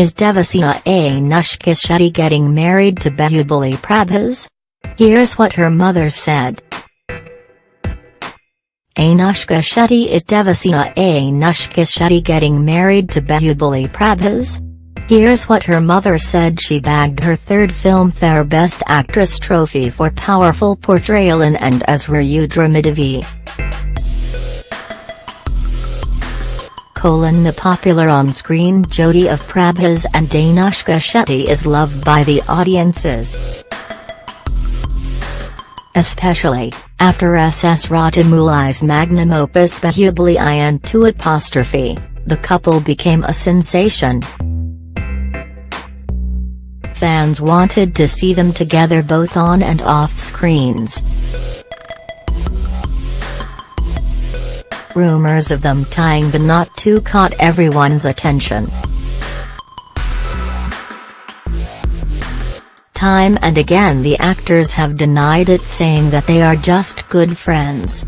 Is Devasena Anushka Shetty getting married to Bahubali Prabhas? Here's what her mother said. Anushka Shetty Is Devasena Anushka Shetty getting married to Bahubali Prabhas? Here's what her mother said she bagged her third Filmfare Best Actress trophy for powerful portrayal in And as Rudra Colon the popular on-screen Jodi of Prabhas and Anushka Shetty is loved by the audiences. Especially, after S.S. Rajamouli's magnum opus Bahubali and 2 apostrophe, the couple became a sensation. Fans wanted to see them together both on and off screens. Rumors of them tying the knot too caught everyone's attention. Time and again the actors have denied it saying that they are just good friends.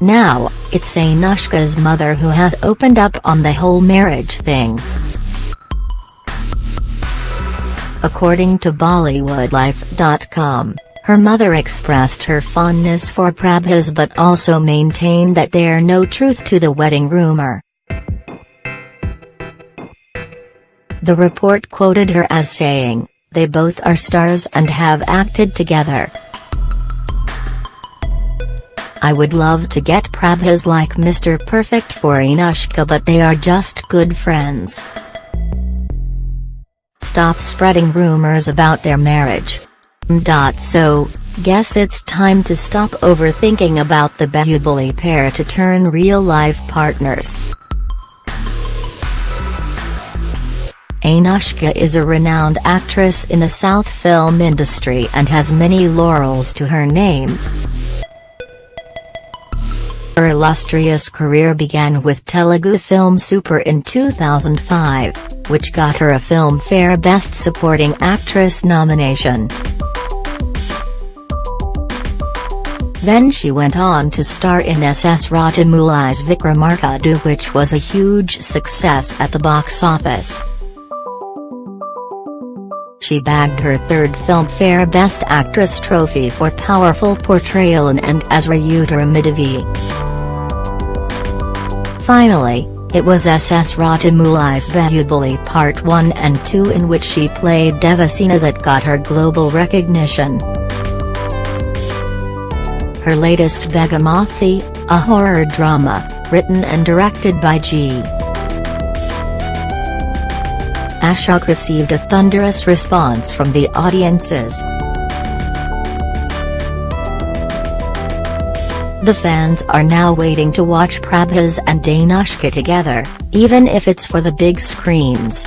Now, it's Anushka's mother who has opened up on the whole marriage thing. According to BollywoodLife.com, her mother expressed her fondness for Prabhas but also maintained that there no truth to the wedding rumor. The report quoted her as saying, they both are stars and have acted together. I would love to get Prabhas like Mr. Perfect for Anushka but they are just good friends. Stop spreading rumors about their marriage. So, guess it's time to stop overthinking about the Bahubali pair to turn real-life partners. Anushka is a renowned actress in the South film industry and has many laurels to her name. Her illustrious career began with Telugu film Super in 2005, which got her a Filmfare Best Supporting Actress nomination. Then she went on to star in S.S. Rajamouli's Vikramarkadu which was a huge success at the box office. She bagged her third Filmfare Best Actress trophy for powerful portrayal in And as Rudhramadevi. Finally, it was S.S. Rajamouli's Bahubali Part 1 and 2 in which she played Devasena that got her global recognition. Her latest Bhaagamathie, a horror drama, written and directed by G. Ashok received a thunderous response from the audiences. The fans are now waiting to watch Prabhas and Anushka together, even if it's for the big screens.